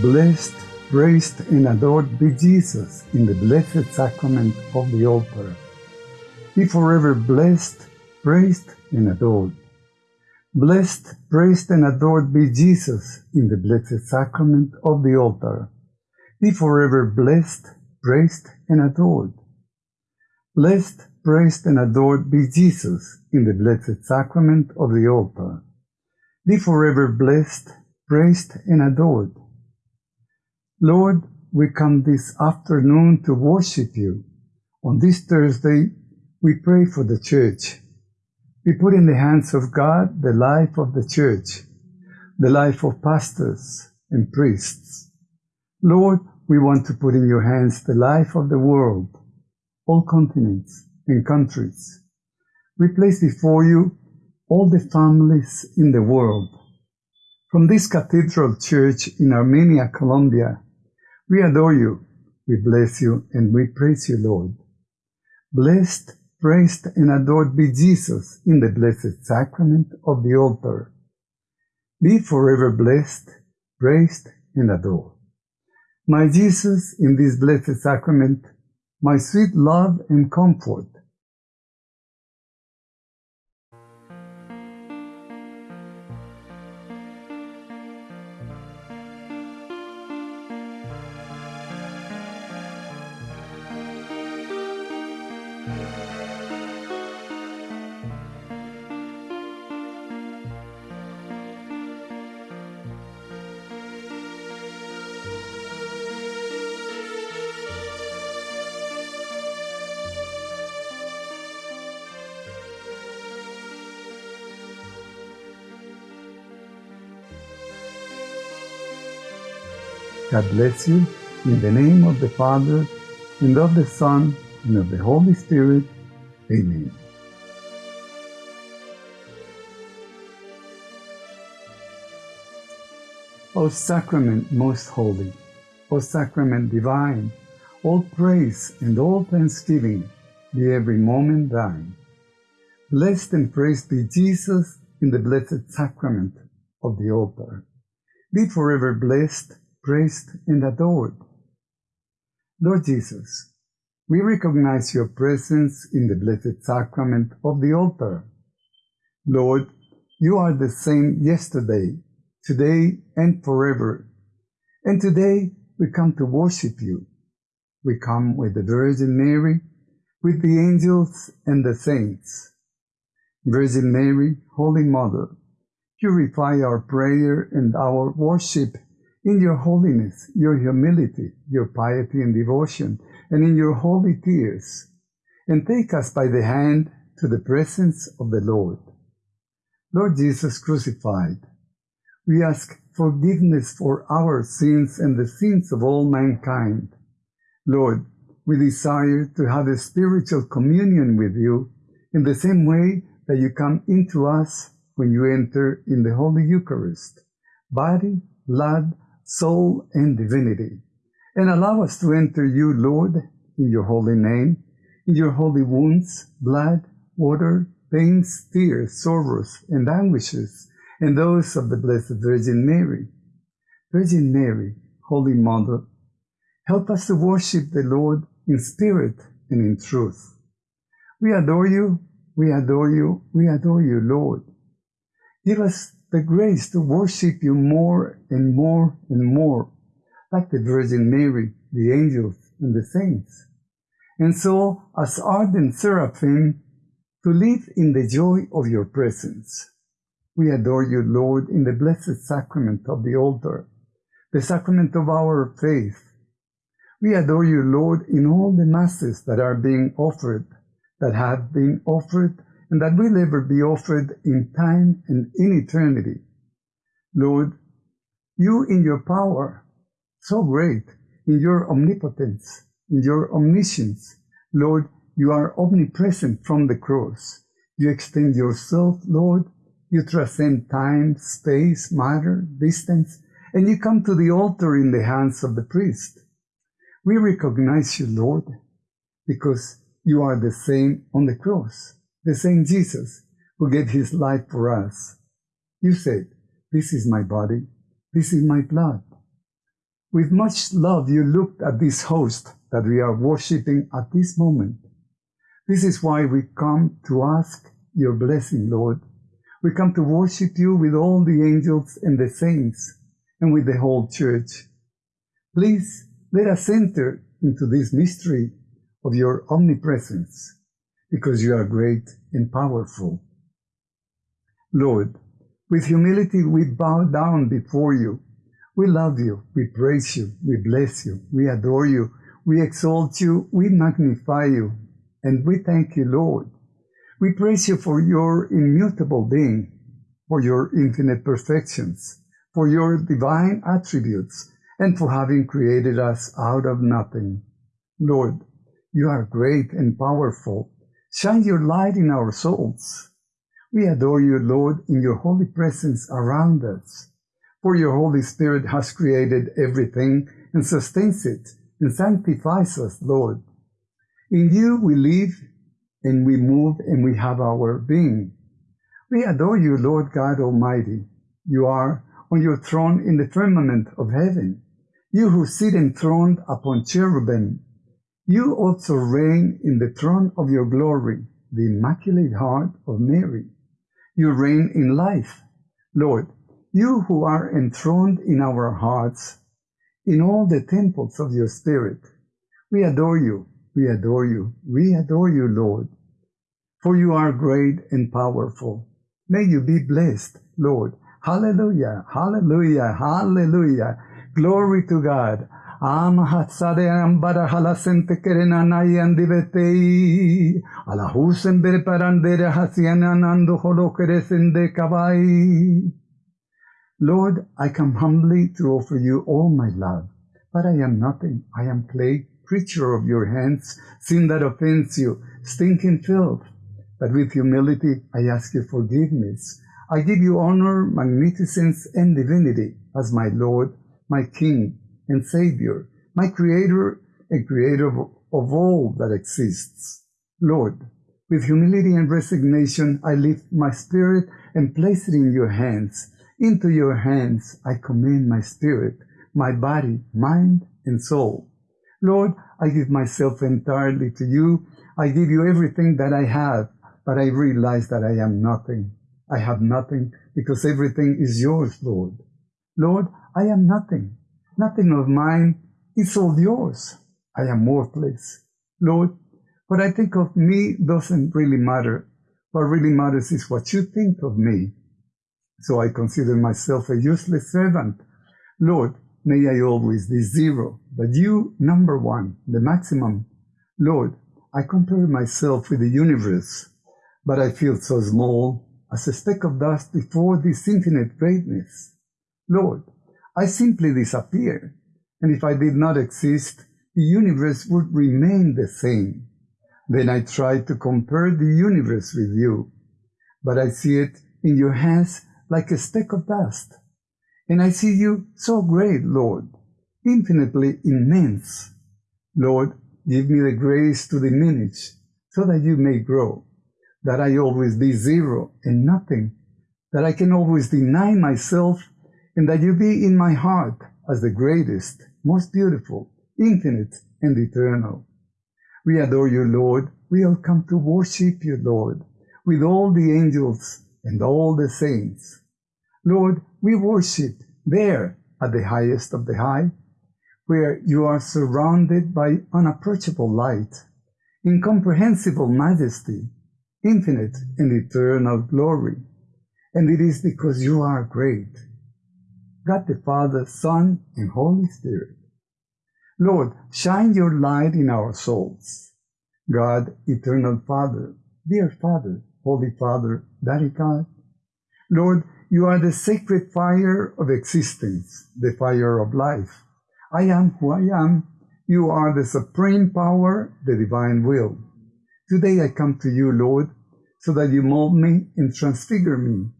Blessed, praised, and adored be Jesus in the blessed sacrament of the altar. Be forever blessed, praised, and adored. Blessed, praised, and adored be Jesus in the blessed sacrament of the altar. Be forever blessed, praised, and adored. Blessed, praised, and adored be Jesus in the blessed sacrament of the altar. Be forever blessed, praised, and adored. Lord, we come this afternoon to worship you. On this Thursday, we pray for the church. We put in the hands of God the life of the church, the life of pastors and priests. Lord, we want to put in your hands the life of the world, all continents and countries. We place before you all the families in the world. From this cathedral church in Armenia, Colombia, we adore you, we bless you, and we praise you, Lord. Blessed, praised, and adored be Jesus in the blessed sacrament of the altar. Be forever blessed, praised, and adored. My Jesus, in this blessed sacrament, my sweet love and comfort, God bless you. In the name of the Father, and of the Son, and of the Holy Spirit. Amen. O Sacrament most holy, O Sacrament divine, all praise and all thanksgiving be every moment thine. Blessed and praised be Jesus in the blessed sacrament of the altar. Be forever blessed praised, and adored. Lord Jesus, we recognize your presence in the blessed sacrament of the altar. Lord, you are the same yesterday, today, and forever. And today we come to worship you. We come with the Virgin Mary, with the angels and the saints. Virgin Mary, Holy Mother, purify our prayer and our worship in your holiness, your humility, your piety and devotion, and in your holy tears, and take us by the hand to the presence of the Lord. Lord Jesus crucified, we ask forgiveness for our sins and the sins of all mankind. Lord, we desire to have a spiritual communion with you in the same way that you come into us when you enter in the Holy Eucharist, body, blood, soul, and divinity. And allow us to enter you, Lord, in your holy name, in your holy wounds, blood, water, pains, tears, sorrows, and anguishes, and those of the Blessed Virgin Mary. Virgin Mary, Holy Mother, help us to worship the Lord in spirit and in truth. We adore you, we adore you, we adore you, Lord. Give us the grace to worship you more and more and more, like the Virgin Mary, the angels, and the saints. And so, as ardent seraphim, to live in the joy of your presence. We adore you, Lord, in the blessed sacrament of the altar, the sacrament of our faith. We adore you, Lord, in all the masses that are being offered, that have been offered, and that will ever be offered in time and in eternity. Lord, you in your power, so great, in your omnipotence, in your omniscience, Lord, you are omnipresent from the cross. You extend yourself, Lord. You transcend time, space, matter, distance, and you come to the altar in the hands of the priest. We recognize you, Lord, because you are the same on the cross the same Jesus who gave his life for us. You said, This is my body, this is my blood. With much love, you looked at this host that we are worshiping at this moment. This is why we come to ask your blessing, Lord. We come to worship you with all the angels and the saints and with the whole church. Please let us enter into this mystery of your omnipresence because you are great and powerful. Lord, with humility we bow down before you. We love you, we praise you, we bless you, we adore you, we exalt you, we magnify you, and we thank you, Lord. We praise you for your immutable being, for your infinite perfections, for your divine attributes, and for having created us out of nothing. Lord, you are great and powerful. Shine your light in our souls. We adore you, Lord, in your holy presence around us. For your Holy Spirit has created everything and sustains it and sanctifies us, Lord. In you we live and we move and we have our being. We adore you, Lord God Almighty. You are on your throne in the firmament of heaven. You who sit enthroned upon cherubim. You also reign in the throne of your glory, the Immaculate Heart of Mary. You reign in life. Lord, you who are enthroned in our hearts, in all the temples of your Spirit, we adore you, we adore you, we adore you, Lord. For you are great and powerful. May you be blessed, Lord. Hallelujah, hallelujah, hallelujah. Glory to God. Ambara halasente. Alahusen berparandere. Lord, I come humbly to offer you all my love, but I am nothing. I am clay, creature of your hands, sin that offends you, stinking filth. But with humility, I ask you forgiveness. I give you honor, magnificence, and divinity as my Lord, my King, and Savior, my Creator and Creator of, of all that exists. Lord, with humility and resignation, I lift my spirit and place it in your hands. Into your hands I commend my spirit, my body, mind, and soul. Lord, I give myself entirely to you. I give you everything that I have, but I realize that I am nothing. I have nothing because everything is yours, Lord. Lord, I am nothing. Nothing of mine. It's all yours. I am worthless. Lord, what I think of me doesn't really matter. What really matters is what you think of me. So I consider myself a useless servant. Lord, may I always be zero, but you number one, the maximum. Lord, I compare myself with the universe, but I feel so small as a speck of dust before this infinite greatness. Lord, I simply disappear, and if I did not exist, the universe would remain the same. Then I try to compare the universe with you, but I see it in your hands like a speck of dust. And I see you so great, Lord, infinitely immense. Lord, give me the grace to diminish so that you may grow, that I always be zero and nothing, that I can always deny myself, and that you be in my heart as the greatest, most beautiful, infinite, and eternal. We adore you, Lord. We all come to worship you, Lord, with all the angels and all the saints. Lord, we worship there at the highest of the high, where you are surrounded by unapproachable light, incomprehensible majesty, infinite and eternal glory. And it is because you are great. God the Father, Son, and Holy Spirit. Lord, shine your light in our souls. God, eternal Father, dear Father, Holy Father, Daddy God. Lord, you are the sacred fire of existence, the fire of life. I am who I am. You are the supreme power, the divine will. Today I come to you, Lord, so that you mold me and transfigure me,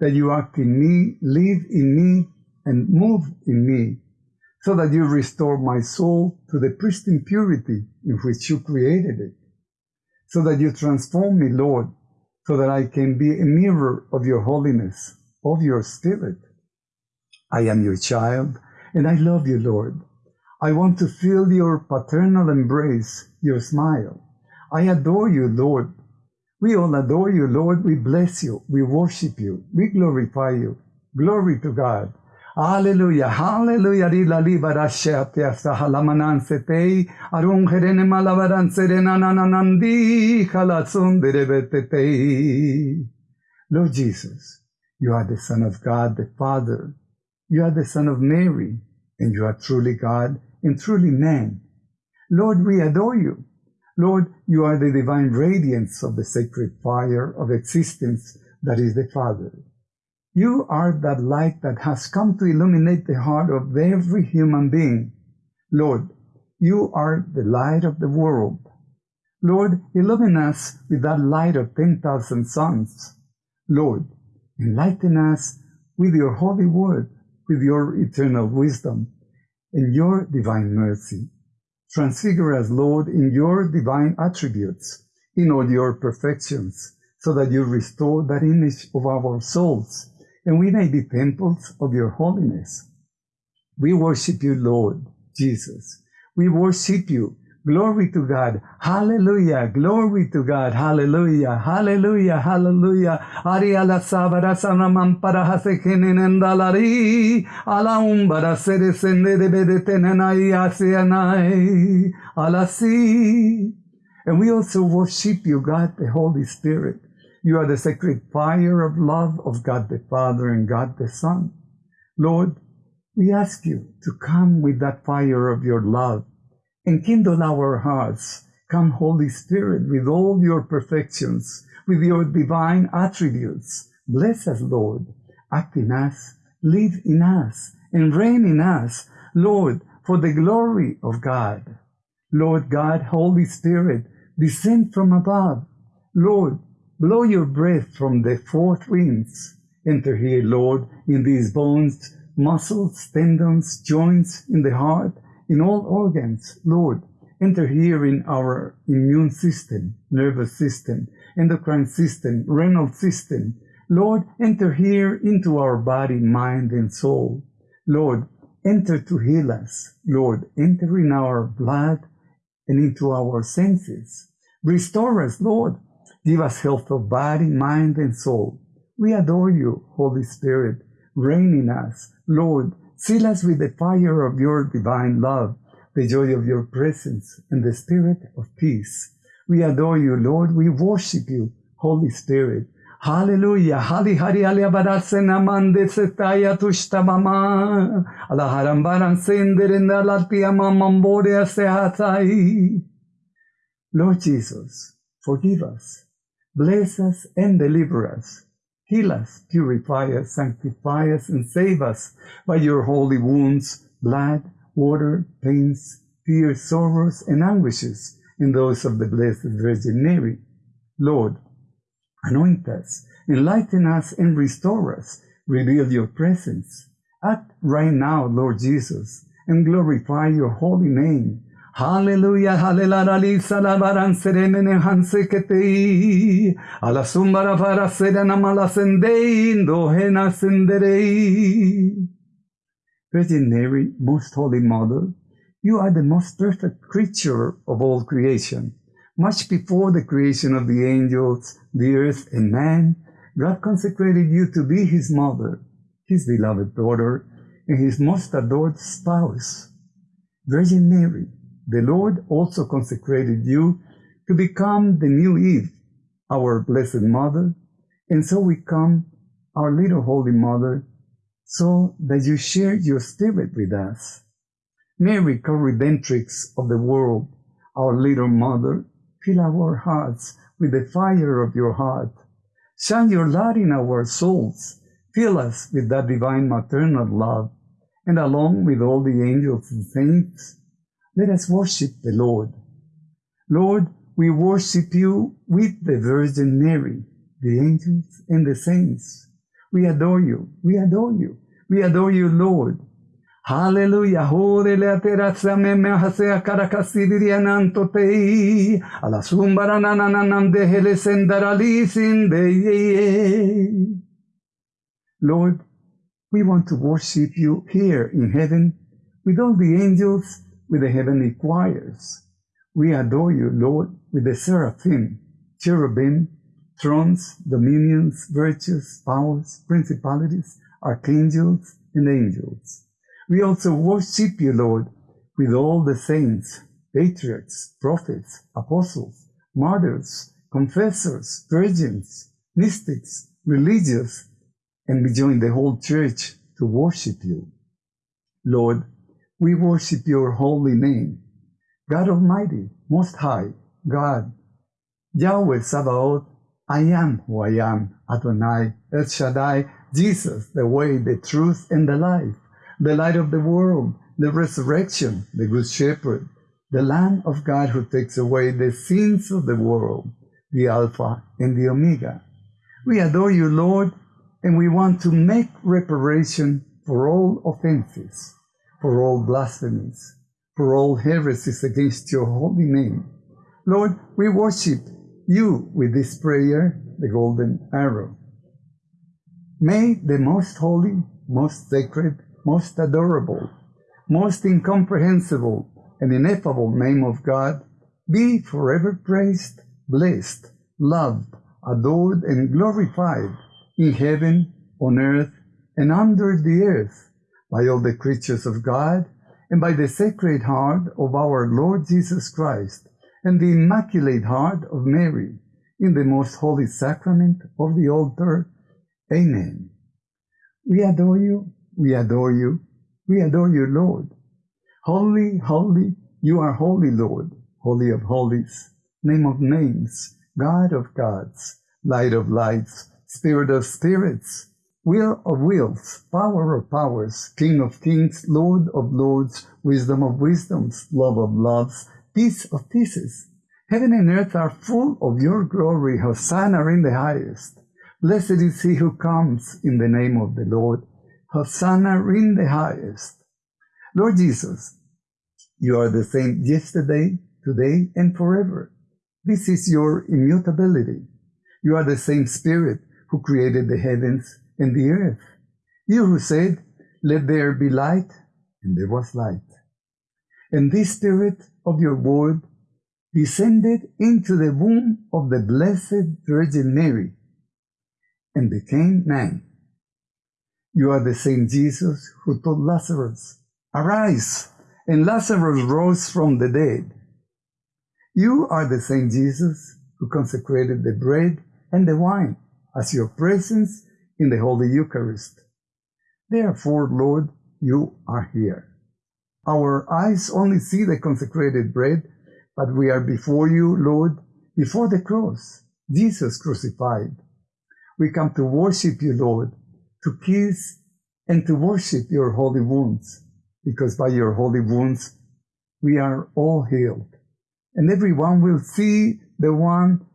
that you act in me, live in me, and move in me, so that you restore my soul to the pristine purity in which you created it, so that you transform me, Lord, so that I can be a mirror of your holiness, of your spirit. I am your child, And I love you, Lord. I want to feel your paternal embrace, your smile. I adore you, Lord. We all adore you, Lord. We bless you. We worship you. We glorify you. Glory to God. Hallelujah, hallelujah, rila libara sheatia sahalaman setei, arun herene malavaran serena nananandi, halatsun derebetetei. Lord Jesus, you are the Son of God, the Father. You are the Son of Mary, and you are truly God and truly man. Lord, we adore you. Lord, you are the divine radiance of the sacred fire of existence that is the Father. You are that light that has come to illuminate the heart of every human being. Lord, you are the light of the world. Lord, illumine us with that light of 10,000 suns. Lord, enlighten us with your holy word, with your eternal wisdom, and your divine mercy. Transfigure us, Lord, in your divine attributes, in all your perfections, so that you restore that image of our souls and we may be temples of your holiness. We worship you, Lord Jesus. We worship you. Glory to God. Hallelujah. Glory to God. Hallelujah. Hallelujah. Hallelujah. Ari ala sabara sanamam para hasekenenendalari. Ala umbara sere sende de bedetenenai asianai. Ala si. And we also worship you, God, the Holy Spirit. You are the sacred fire of love of God the Father and God the Son. Lord, we ask you to come with that fire of your love and kindle our hearts. Come, Holy Spirit, with all your perfections, with your divine attributes. Bless us, Lord. Act in us, live in us, and reign in us, Lord, for the glory of God. Lord God, Holy Spirit, descend from above. Lord, Blow your breath from the fourth winds. Enter here, Lord, in these bones, muscles, tendons, joints, in the heart, in all organs, Lord. Enter here in our immune system, nervous system, endocrine system, renal system. Lord, enter here into our body, mind, and soul. Lord, enter to heal us. Lord, enter in our blood and into our senses. Restore us, Lord. Give us health of body, mind, and soul. We adore you, Holy Spirit. Reign in us. Lord, seal us with the fire of your divine love, the joy of your presence, and the spirit of peace. We adore you, Lord. We worship you, Holy Spirit. Hallelujah. Hali hari ali abarasena mande setaya tushtamama. Ala harambaran senderenda mamambore asehatai. Lord Jesus, forgive us Bless us and deliver us. Heal us, purify us, sanctify us, and save us by your holy wounds, blood, water, pains, fears, sorrows, and anguishes in those of the Blessed Virgin Mary. Lord, anoint us, enlighten us, and restore us. Reveal your presence. Act right now, Lord Jesus, and glorify your holy name Hallelujah, hallelujah, salabaran seremene hanseketei, ala sumbara para serena malasendei, dohena senderei. Virgin Mary, Most Holy Mother, you are the most perfect creature of all creation. Much before the creation of the angels, the earth, and man, God consecrated you to be his mother, his beloved daughter, and his most adored spouse. Virgin Mary, the Lord also consecrated you to become the new Eve, our Blessed Mother, and so we come our little Holy Mother, so that you share your spirit with us. Mary, co-redemptrix of the world, our little Mother, fill our hearts with the fire of your heart. Shine your light in our souls. Fill us with that divine maternal love, and along with all the angels and saints, let us worship the Lord. Lord, we worship you with the Virgin Mary, the angels and the saints. We adore you. We adore you. We adore you, Lord. Hallelujah. Lord, we want to worship you here in heaven with all the angels, with the heavenly choirs. We adore you, Lord, with the seraphim, cherubim, thrones, dominions, virtues, powers, principalities, archangels, and angels. We also worship you, Lord, with all the saints, patriarchs, prophets, apostles, martyrs, confessors, virgins, mystics, religious, and we join the whole church to worship you. Lord, we worship your holy name. God Almighty, Most High, God, Yahweh Sabaoth, I am who I am, Adonai, El Shaddai, Jesus, the way, the truth, and the life, the light of the world, the resurrection, the good shepherd, the Lamb of God who takes away the sins of the world, the Alpha and the Omega. We adore you, Lord, and we want to make reparation for all offenses, for all blasphemies, for all heresies against your holy name. Lord, we worship you with this prayer, the golden arrow. May the most holy, most sacred, most adorable, most incomprehensible, and ineffable name of God be forever praised, blessed, loved, adored, and glorified in heaven, on earth, and under the earth by all the creatures of God and by the Sacred Heart of our Lord Jesus Christ and the Immaculate Heart of Mary in the most holy sacrament of the altar. Amen. We adore you, we adore you, we adore you, Lord. Holy, holy, you are holy, Lord, holy of holies, name of names, God of gods, light of lights, spirit of spirits, will of wills, power of powers, King of kings, Lord of lords, wisdom of wisdoms, love of loves, peace of peaces. Heaven and earth are full of your glory. Hosanna in the highest. Blessed is he who comes in the name of the Lord. Hosanna in the highest. Lord Jesus, you are the same yesterday, today, and forever. This is your immutability. You are the same Spirit who created the heavens and the earth. You who said, Let there be light, and there was light. And this Spirit of your word descended into the womb of the Blessed Virgin Mary and became man. You are the same Jesus who told Lazarus, Arise, and Lazarus rose from the dead. You are the same Jesus who consecrated the bread and the wine as your presence in the Holy Eucharist. Therefore, Lord, you are here. Our eyes only see the consecrated bread, but we are before you, Lord, before the cross, Jesus crucified. We come to worship you, Lord, to kiss and to worship your holy wounds, because by your holy wounds we are all healed. And everyone will see the one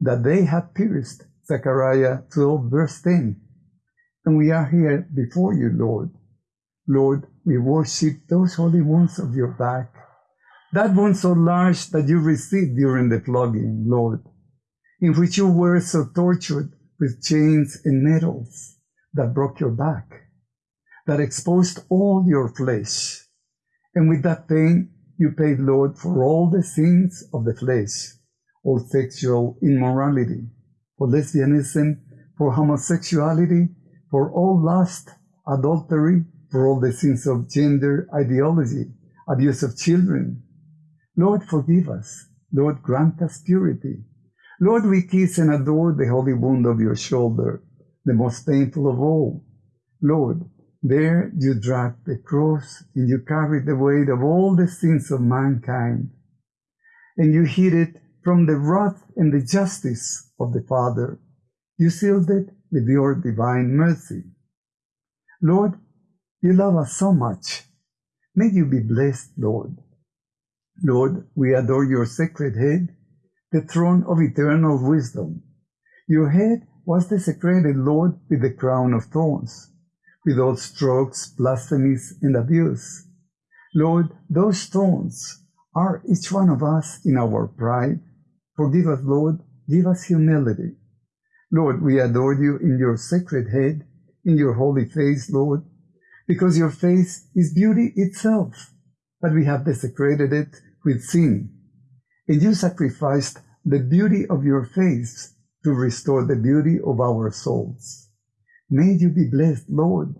that they have pierced Zechariah 12, verse 10. And we are here before you, Lord. Lord, we worship those holy wounds of your back, that wound so large that you received during the flogging, Lord, in which you were so tortured with chains and nettles that broke your back, that exposed all your flesh. And with that pain, you paid, Lord, for all the sins of the flesh, all sexual immorality, for lesbianism, for homosexuality, for all lust, adultery, for all the sins of gender ideology, abuse of children. Lord, forgive us. Lord, grant us purity. Lord, we kiss and adore the holy wound of your shoulder, the most painful of all. Lord, there you dragged the cross and you carried the weight of all the sins of mankind. And you hid it from the wrath and the justice of the Father. You sealed it with your divine mercy. Lord, you love us so much. May you be blessed, Lord. Lord, we adore your sacred head, the throne of eternal wisdom. Your head was desecrated, Lord, with the crown of thorns, with all strokes, blasphemies, and abuse. Lord, those thorns are each one of us in our pride, Forgive us, Lord. Give us humility. Lord, we adore you in your sacred head, in your holy face, Lord. because your face is beauty itself, but we have desecrated it with sin. And you sacrificed the beauty of your face to restore the beauty of our souls. May you be blessed, Lord.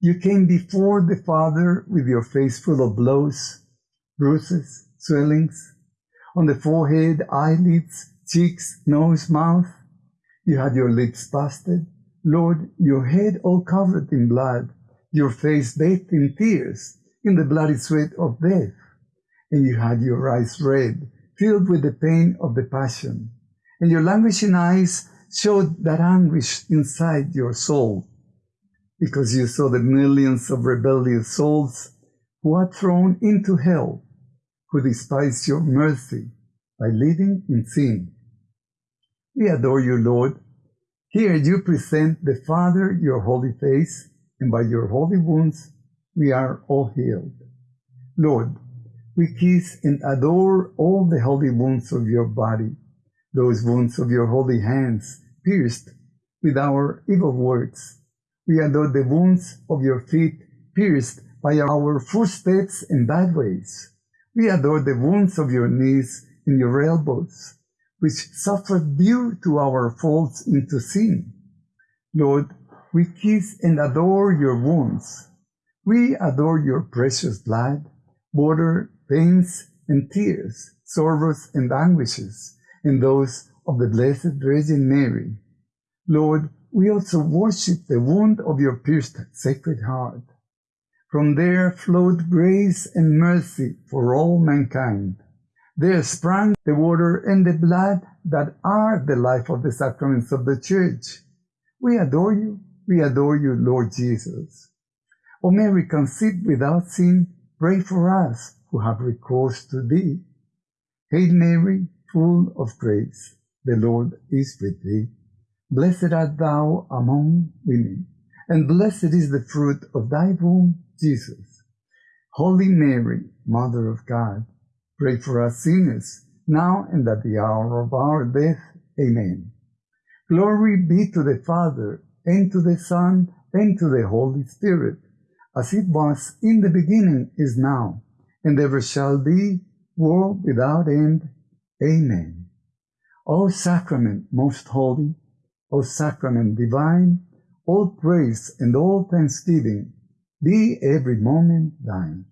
You came before the Father with your face full of blows, bruises, swellings, on the forehead, eyelids, cheeks, nose, mouth. You had your lips busted, Lord, your head all covered in blood, your face bathed in tears, in the bloody sweat of death, and you had your eyes red, filled with the pain of the passion, and your languishing eyes showed that anguish inside your soul, because you saw the millions of rebellious souls who are thrown into hell, who despise your mercy by living in sin. We adore you, Lord, here you present the Father your holy face, and by your holy wounds we are all healed. Lord, we kiss and adore all the holy wounds of your body, those wounds of your holy hands pierced with our evil words. We adore the wounds of your feet pierced by our footsteps and bad ways. We adore the wounds of your knees and your elbows which suffered due to our faults into sin. Lord, we kiss and adore your wounds. We adore your precious blood, water, pains, and tears, sorrows and anguishes, and those of the Blessed Virgin Mary. Lord, we also worship the wound of your pierced sacred heart. From there flowed grace and mercy for all mankind. There sprang the water and the blood that are the life of the sacraments of the church. We adore you. We adore you, Lord Jesus. O Mary, conceived without sin, pray for us who have recourse to thee. Hail Mary, full of grace, the Lord is with thee. Blessed art thou among women, and blessed is the fruit of thy womb, Jesus. Holy Mary, Mother of God, Pray for us sinners, now and at the hour of our death. Amen. Glory be to the Father, and to the Son, and to the Holy Spirit, as it was in the beginning, is now, and ever shall be, world without end. Amen. O sacrament most holy, O sacrament divine, all praise and all thanksgiving be every moment thine.